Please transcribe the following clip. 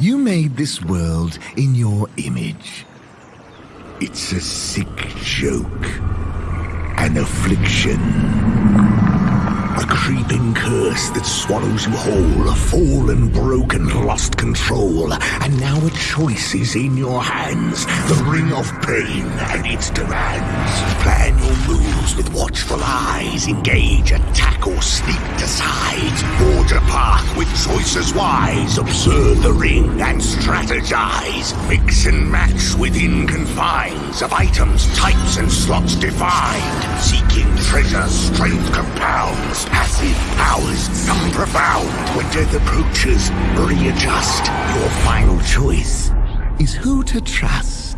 You made this world in your image. It's a sick joke. An affliction. A creeping curse that swallows you whole. A fallen, broken, lost control. And now a choice is in your hands. The ring of pain and its demands. With watchful eyes. Engage, attack, or sneak decide. Forge a path with choices wise. Observe the ring and strategize. Mix and match within confines of items, types, and slots defined. Seeking treasure, strength compounds passive powers, some profound. When death approaches, readjust. Your final choice is who to trust.